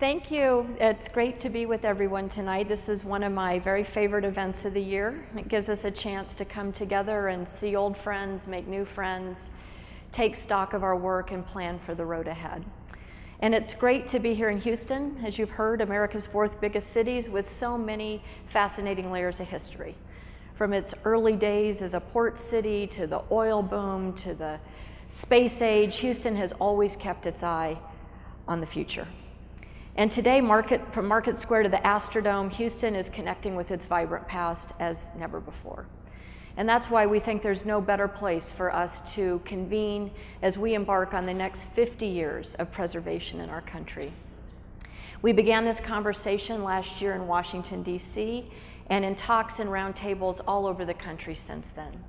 Thank you. It's great to be with everyone tonight. This is one of my very favorite events of the year. It gives us a chance to come together and see old friends, make new friends, take stock of our work, and plan for the road ahead. And it's great to be here in Houston, as you've heard, America's fourth biggest cities with so many fascinating layers of history. From its early days as a port city to the oil boom to the space age, Houston has always kept its eye on the future. And today, market, from Market Square to the Astrodome, Houston is connecting with its vibrant past as never before. And that's why we think there's no better place for us to convene as we embark on the next 50 years of preservation in our country. We began this conversation last year in Washington, D.C., and in talks and roundtables all over the country since then.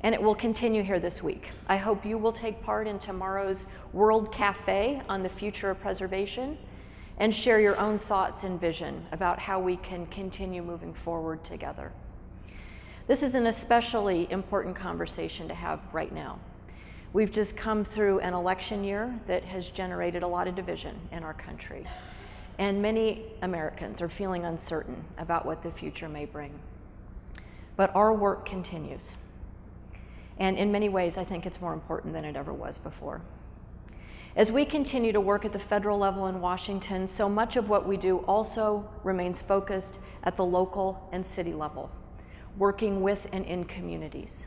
And it will continue here this week. I hope you will take part in tomorrow's World Cafe on the future of preservation and share your own thoughts and vision about how we can continue moving forward together. This is an especially important conversation to have right now. We've just come through an election year that has generated a lot of division in our country. And many Americans are feeling uncertain about what the future may bring. But our work continues. And in many ways, I think it's more important than it ever was before. As we continue to work at the federal level in Washington, so much of what we do also remains focused at the local and city level, working with and in communities.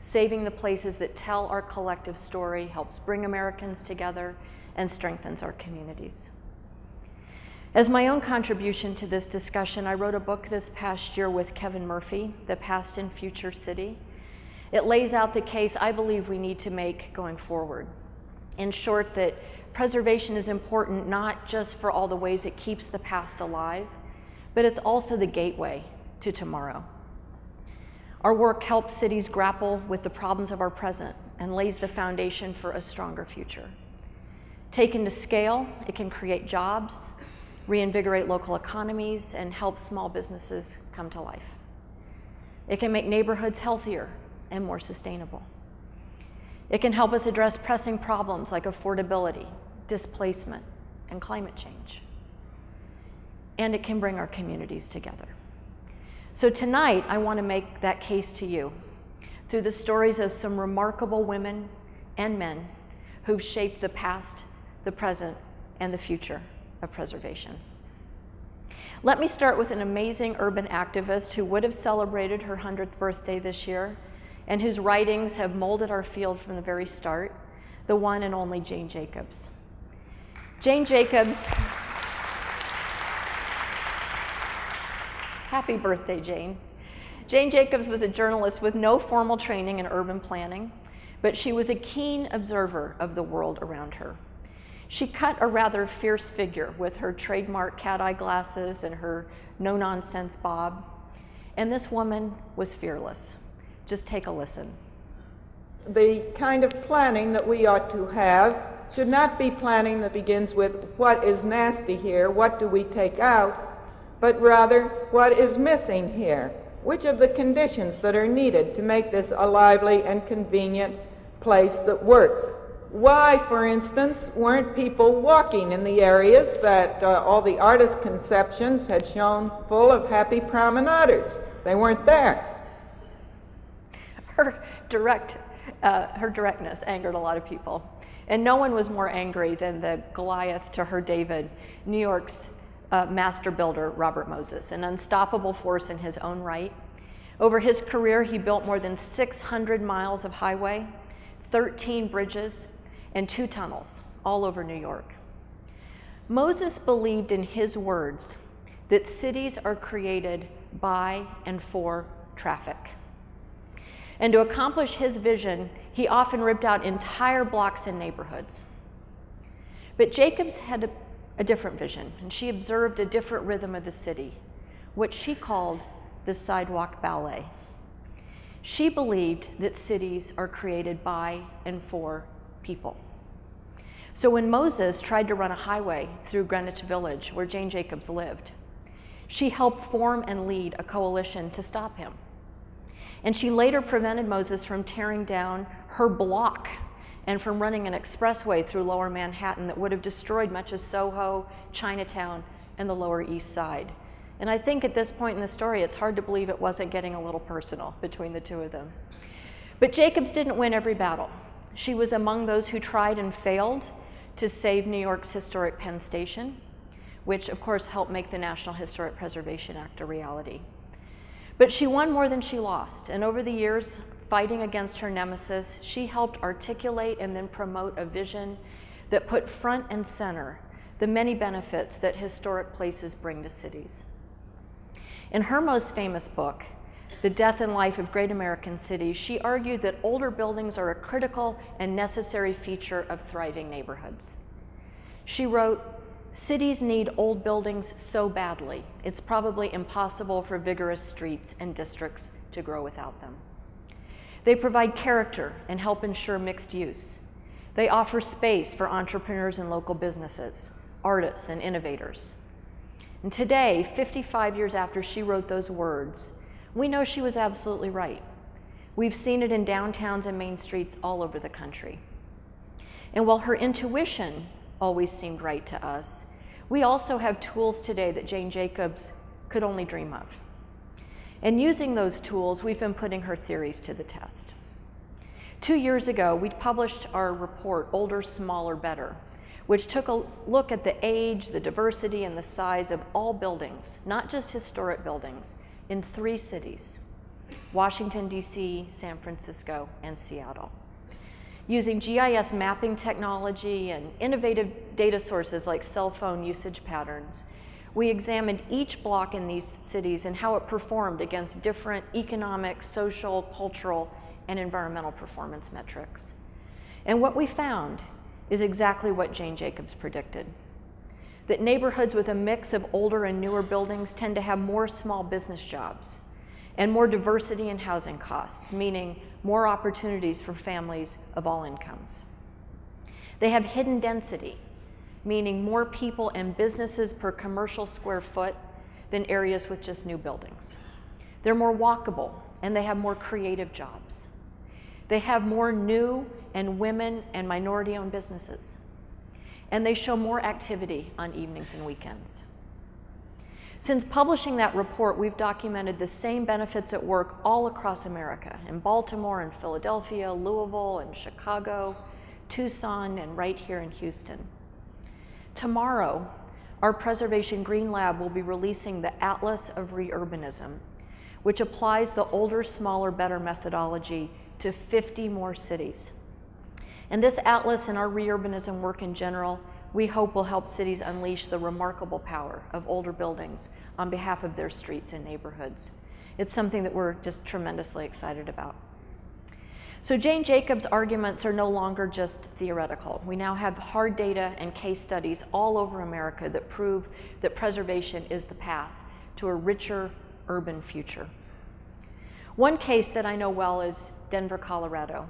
Saving the places that tell our collective story helps bring Americans together and strengthens our communities. As my own contribution to this discussion, I wrote a book this past year with Kevin Murphy, The Past and Future City. It lays out the case I believe we need to make going forward in short, that preservation is important not just for all the ways it keeps the past alive, but it's also the gateway to tomorrow. Our work helps cities grapple with the problems of our present and lays the foundation for a stronger future. Taken to scale, it can create jobs, reinvigorate local economies, and help small businesses come to life. It can make neighborhoods healthier and more sustainable. It can help us address pressing problems like affordability, displacement, and climate change. And it can bring our communities together. So tonight, I want to make that case to you through the stories of some remarkable women and men who've shaped the past, the present, and the future of preservation. Let me start with an amazing urban activist who would have celebrated her 100th birthday this year and whose writings have molded our field from the very start, the one and only Jane Jacobs. Jane Jacobs, happy birthday, Jane. Jane Jacobs was a journalist with no formal training in urban planning, but she was a keen observer of the world around her. She cut a rather fierce figure with her trademark cat eye glasses and her no nonsense bob. And this woman was fearless. Just take a listen. The kind of planning that we ought to have should not be planning that begins with what is nasty here, what do we take out, but rather what is missing here. Which of the conditions that are needed to make this a lively and convenient place that works? Why, for instance, weren't people walking in the areas that uh, all the artist conceptions had shown full of happy promenaders? They weren't there her direct, uh, her directness angered a lot of people. And no one was more angry than the Goliath to her David, New York's uh, master builder, Robert Moses, an unstoppable force in his own right. Over his career, he built more than 600 miles of highway, 13 bridges, and two tunnels all over New York. Moses believed in his words that cities are created by and for traffic. And to accomplish his vision, he often ripped out entire blocks and neighborhoods. But Jacobs had a, a, different vision, and she observed a different rhythm of the city, what she called the sidewalk ballet. She believed that cities are created by and for people. So when Moses tried to run a highway through Greenwich Village, where Jane Jacobs lived, she helped form and lead a coalition to stop him. And she later prevented Moses from tearing down her block and from running an expressway through lower Manhattan that would have destroyed much of Soho, Chinatown, and the Lower East Side. And I think at this point in the story, it's hard to believe it wasn't getting a little personal between the two of them. But Jacobs didn't win every battle. She was among those who tried and failed to save New York's historic Penn Station, which of course helped make the National Historic Preservation Act a reality. But she won more than she lost, and over the years, fighting against her nemesis, she helped articulate and then promote a vision that put front and center the many benefits that historic places bring to cities. In her most famous book, The Death and Life of Great American Cities, she argued that older buildings are a critical and necessary feature of thriving neighborhoods. She wrote, Cities need old buildings so badly, it's probably impossible for vigorous streets and districts to grow without them. They provide character and help ensure mixed use. They offer space for entrepreneurs and local businesses, artists and innovators. And today, 55 years after she wrote those words, we know she was absolutely right. We've seen it in downtowns and main streets all over the country. And while her intuition always seemed right to us, we also have tools today that Jane Jacobs could only dream of. And using those tools, we've been putting her theories to the test. Two years ago, we published our report, Older, Smaller, Better, which took a look at the age, the diversity, and the size of all buildings, not just historic buildings, in three cities, Washington, D.C., San Francisco, and Seattle. Using GIS mapping technology and innovative data sources like cell phone usage patterns, we examined each block in these cities and how it performed against different economic, social, cultural, and environmental performance metrics. And what we found is exactly what Jane Jacobs predicted. That neighborhoods with a mix of older and newer buildings tend to have more small business jobs and more diversity in housing costs, meaning more opportunities for families of all incomes. They have hidden density, meaning more people and businesses per commercial square foot than areas with just new buildings. They're more walkable and they have more creative jobs. They have more new and women and minority owned businesses. And they show more activity on evenings and weekends. Since publishing that report, we've documented the same benefits at work all across America, in Baltimore and Philadelphia, Louisville and Chicago, Tucson, and right here in Houston. Tomorrow, our Preservation Green Lab will be releasing the Atlas of Reurbanism, which applies the older, smaller, better methodology to 50 more cities. And this atlas and our reurbanism work in general, we hope will help cities unleash the remarkable power of older buildings on behalf of their streets and neighborhoods. It's something that we're just tremendously excited about. So Jane Jacobs' arguments are no longer just theoretical. We now have hard data and case studies all over America that prove that preservation is the path to a richer urban future. One case that I know well is Denver, Colorado.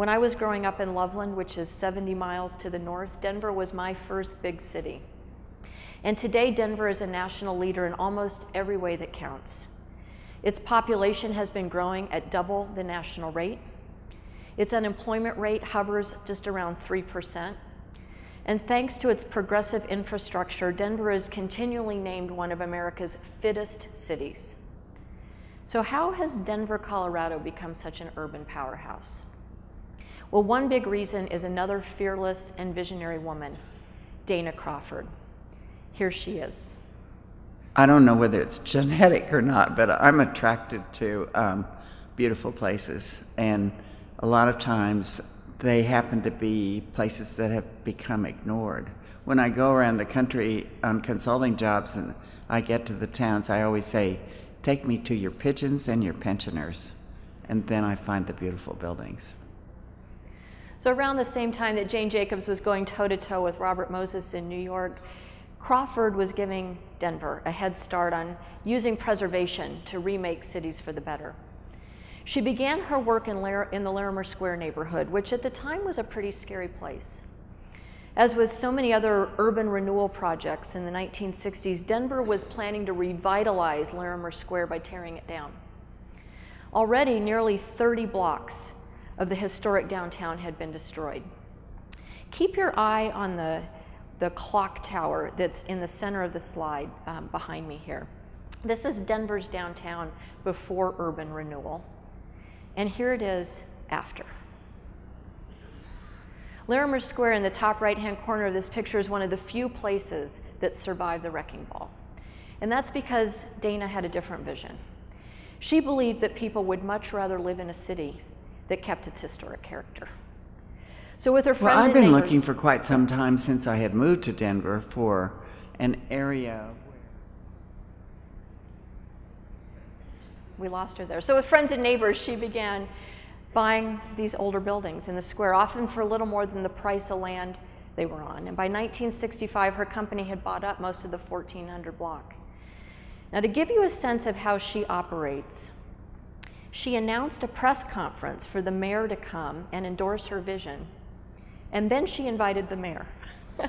When I was growing up in Loveland, which is 70 miles to the north, Denver was my first big city. And today, Denver is a national leader in almost every way that counts. Its population has been growing at double the national rate. Its unemployment rate hovers just around 3%. And thanks to its progressive infrastructure, Denver is continually named one of America's fittest cities. So how has Denver, Colorado become such an urban powerhouse? Well, one big reason is another fearless and visionary woman, Dana Crawford. Here she is. I don't know whether it's genetic or not, but I'm attracted to um, beautiful places. And a lot of times they happen to be places that have become ignored. When I go around the country on consulting jobs and I get to the towns, I always say, Take me to your pigeons and your pensioners. And then I find the beautiful buildings. So around the same time that Jane Jacobs was going toe-to-toe with Robert Moses in New York, Crawford was giving Denver a head start on using preservation to remake cities for the better. She began her work in, in, the Larimer Square neighborhood, which at the time was a pretty scary place. As with so many other urban renewal projects in the 1960s, Denver was planning to revitalize Larimer Square by tearing it down. Already, nearly 30 blocks of the historic downtown had been destroyed. Keep your eye on the, the clock tower that's in the center of the slide um, behind me here. This is Denver's downtown before urban renewal. And here it is after. Larimer Square in the top right-hand corner of this picture is one of the few places that survived the wrecking ball. And that's because Dana had a different vision. She believed that people would much rather live in a city that kept its historic character. So with her friends well, I've been neighbors, looking for quite some time since I had moved to Denver for an area. we lost her there. So with friends and neighbors, she began buying these older buildings in the square, often for a little more than the price of land they were on. And by 1965, her company had bought up most of the 1400 block. Now, to give you a sense of how she operates, she announced a press conference for the mayor to come and endorse her vision. And then she invited the mayor.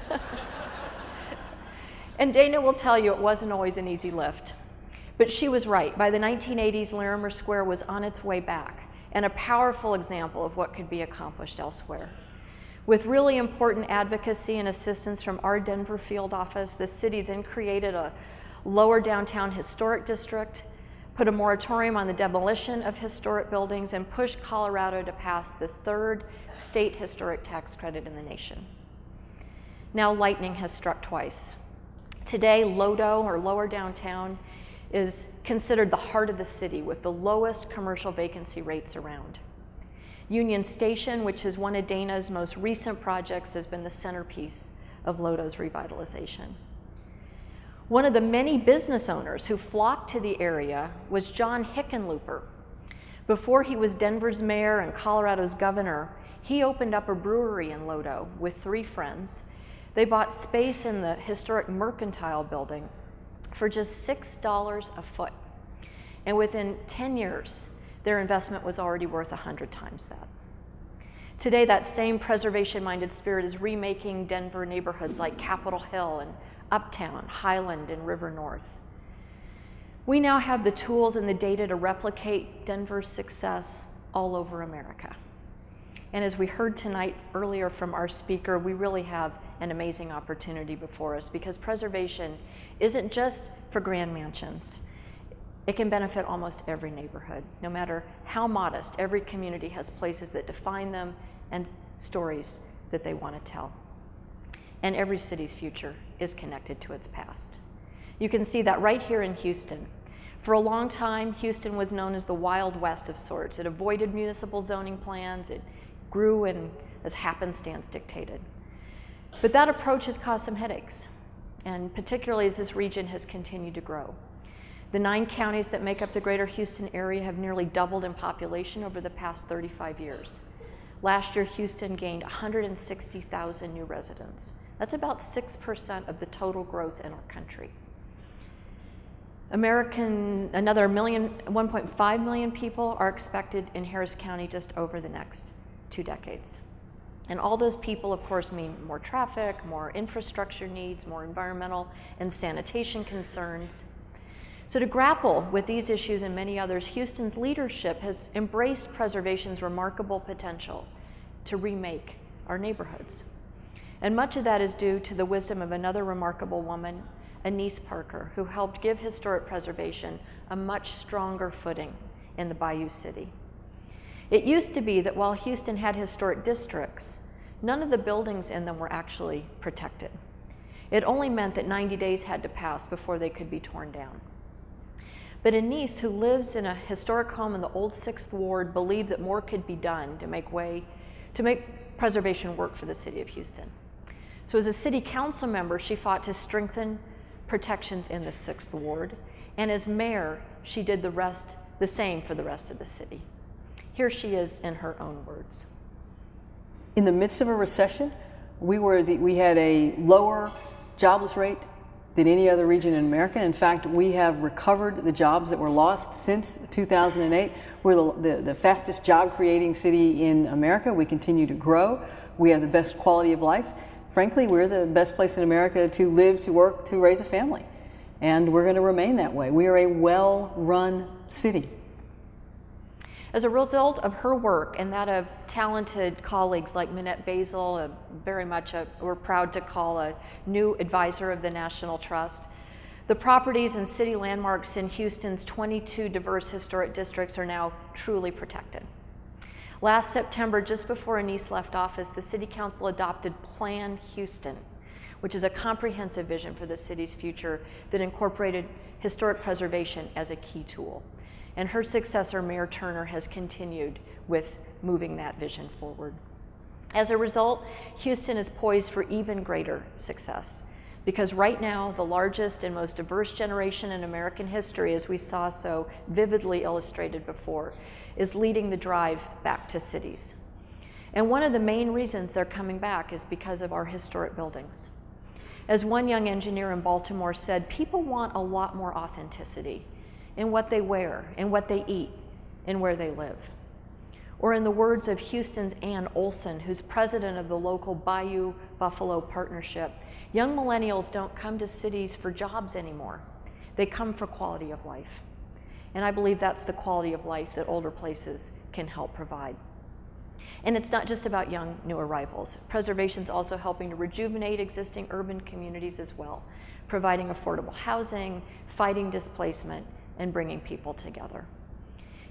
and Dana will tell you it wasn't always an easy lift. But she was right. By the 1980s, Larimer Square was on its way back and a powerful example of what could be accomplished elsewhere. With really important advocacy and assistance from our Denver field office, the city then created a lower downtown historic district, put a moratorium on the demolition of historic buildings, and pushed Colorado to pass the third state historic tax credit in the nation. Now lightning has struck twice. Today, Lodo, or lower downtown, is considered the heart of the city with the lowest commercial vacancy rates around. Union Station, which is one of Dana's most recent projects, has been the centerpiece of Lodo's revitalization. One of the many business owners who flocked to the area was John Hickenlooper. Before he was Denver's mayor and Colorado's governor, he opened up a brewery in Lodo with three friends. They bought space in the historic Mercantile building for just $6 a foot. And within 10 years, their investment was already worth 100 times that. Today, that same preservation-minded spirit is remaking Denver neighborhoods like Capitol Hill and Uptown, Highland, and River North. We now have the tools and the data to replicate Denver's success all over America. And as we heard tonight earlier from our speaker, we really have an amazing opportunity before us because preservation isn't just for grand mansions. It can benefit almost every neighborhood. No matter how modest, every community has places that define them and stories that they want to tell. And every city's future is connected to its past. You can see that right here in Houston. For a long time, Houston was known as the Wild West of sorts. It avoided municipal zoning plans. It grew and as happenstance dictated. But that approach has caused some headaches, and particularly as this region has continued to grow. The nine counties that make up the greater Houston area have nearly doubled in population over the past 35 years. Last year, Houston gained 160,000 new residents. That's about 6% of the total growth in our country. American, another million, 1.5 million people are expected in Harris County just over the next two decades. And all those people, of course, mean more traffic, more infrastructure needs, more environmental and sanitation concerns. So to grapple with these issues and many others, Houston's leadership has embraced preservation's remarkable potential to remake our neighborhoods. And much of that is due to the wisdom of another remarkable woman, Annise Parker, who helped give historic preservation a much stronger footing in the Bayou City. It used to be that while Houston had historic districts, none of the buildings in them were actually protected. It only meant that 90 days had to pass before they could be torn down. But Annise, who lives in a historic home in the old Sixth Ward, believed that more could be done to make way, to make preservation work for the city of Houston. So as a city council member, she fought to strengthen protections in the Sixth Ward, and as mayor, she did the rest, the same for the rest of the city. Here she is in her own words. In the midst of a recession, we, were the, we had a lower jobless rate than any other region in America. In fact, we have recovered the jobs that were lost since 2008. We're the, the, the, fastest job creating city in America. We continue to grow. We have the best quality of life. Frankly, we're the best place in America to live, to work, to raise a family. And we're going to remain that way. We are a well run city. As a result of her work and that of talented colleagues like Minnette Boesel, a, very much a, we're proud to call a new advisor of the National Trust, the properties and city landmarks in Houston's 22 diverse historic districts are now truly protected. Last September, just before Annise left office, the City Council adopted Plan Houston, which is a comprehensive vision for the city's future that incorporated historic preservation as a key tool. And her successor, Mayor Turner, has continued with moving that vision forward. As a result, Houston is poised for even greater success because right now, the largest and most diverse generation in American history, as we saw so vividly illustrated before, is leading the drive back to cities. And one of the main reasons they're coming back is because of our historic buildings. As one young engineer in Baltimore said, people want a lot more authenticity in what they wear, in what they eat, in where they live. Or in the words of Houston's Ann Olson, who's president of the local Bayou Buffalo Partnership, young millennials don't come to cities for jobs anymore. They come for quality of life. And I believe that's the quality of life that older places can help provide. And it's not just about young new arrivals. Preservation is also helping to rejuvenate existing urban communities as well, providing affordable housing, fighting displacement, and bringing people together.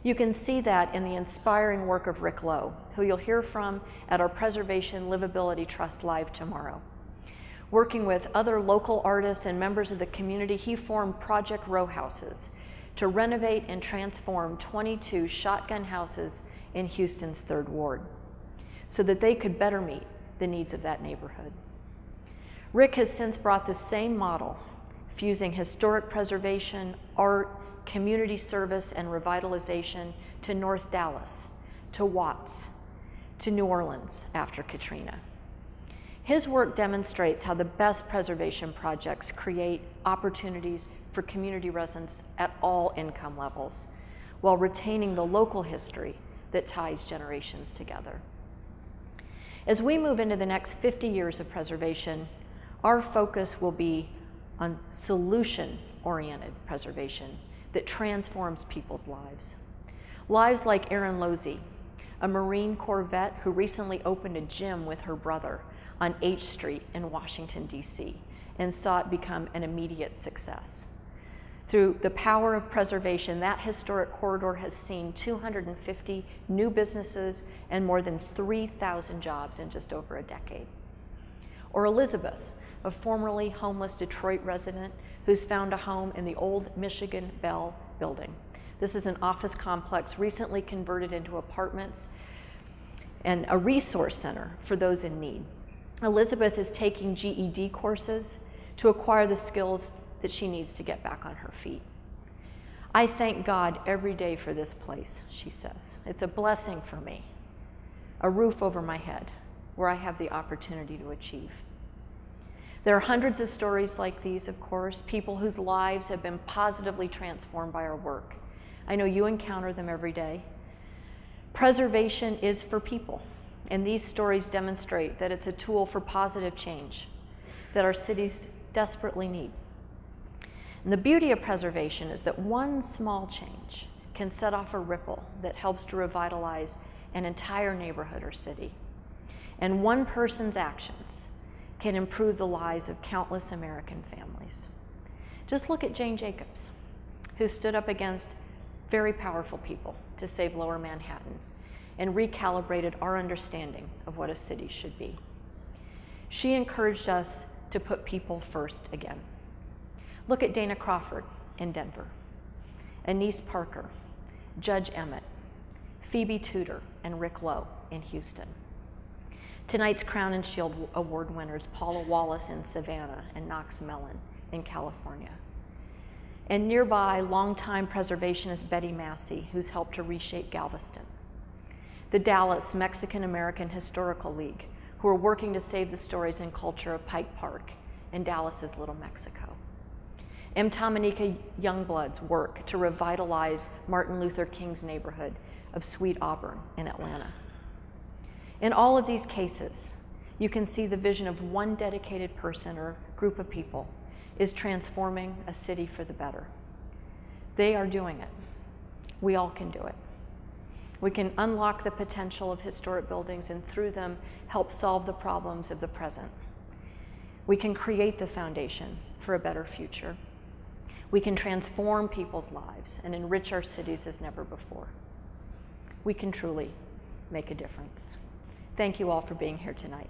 You can see that in the inspiring work of Rick Lowe, who you'll hear from at our Preservation Livability Trust Live tomorrow. Working with other local artists and members of the community, he formed Project Row Houses to renovate and transform 22 shotgun houses in Houston's Third Ward so that they could better meet the needs of that neighborhood. Rick has since brought the same model, fusing historic preservation, art, community service, and revitalization to North Dallas, to Watts, to New Orleans after Katrina. His work demonstrates how the best preservation projects create opportunities for community residents at all income levels while retaining the local history that ties generations together. As we move into the next 50 years of preservation, our focus will be on solution-oriented preservation that transforms people's lives. Lives like Erin Losey, a Marine Corps vet who recently opened a gym with her brother on H Street in Washington, D.C., and saw it become an immediate success. Through the power of preservation, that historic corridor has seen 250 new businesses and more than 3,000 jobs in just over a decade. Or Elizabeth, a formerly homeless Detroit resident who's found a home in the old Michigan Bell building. This is an office complex recently converted into apartments and a resource center for those in need. Elizabeth is taking GED courses to acquire the skills that she needs to get back on her feet. I thank God every day for this place, she says. It's a blessing for me, a roof over my head where I have the opportunity to achieve. There are hundreds of stories like these, of course, people whose lives have been positively transformed by our work. I know you encounter them every day. Preservation is for people, and these stories demonstrate that it's a tool for positive change that our cities desperately need. And the beauty of preservation is that one small change can set off a ripple that helps to revitalize an entire neighborhood or city. And one person's actions can improve the lives of countless American families. Just look at Jane Jacobs, who stood up against very powerful people to save lower Manhattan and recalibrated our understanding of what a city should be. She encouraged us to put people first again. Look at Dana Crawford in Denver, Annise Parker, Judge Emmett, Phoebe Tudor, and Rick Lowe in Houston. Tonight's Crown and Shield Award winners, Paula Wallace in Savannah and Knox Mellon in California. And nearby, longtime preservationist Betty Massey, who's helped to reshape Galveston. The Dallas Mexican American Historical League, who are working to save the stories and culture of Pike Park in Dallas's Little Mexico. M. Mtamanika Youngblood's work to revitalize Martin Luther King's neighborhood of Sweet Auburn in Atlanta. In all of these cases, you can see the vision of one dedicated person or group of people is transforming a city for the better. They are doing it. We all can do it. We can unlock the potential of historic buildings and through them help solve the problems of the present. We can create the foundation for a better future. We can transform people's lives and enrich our cities as never before. We can truly make a difference. Thank you all for being here tonight.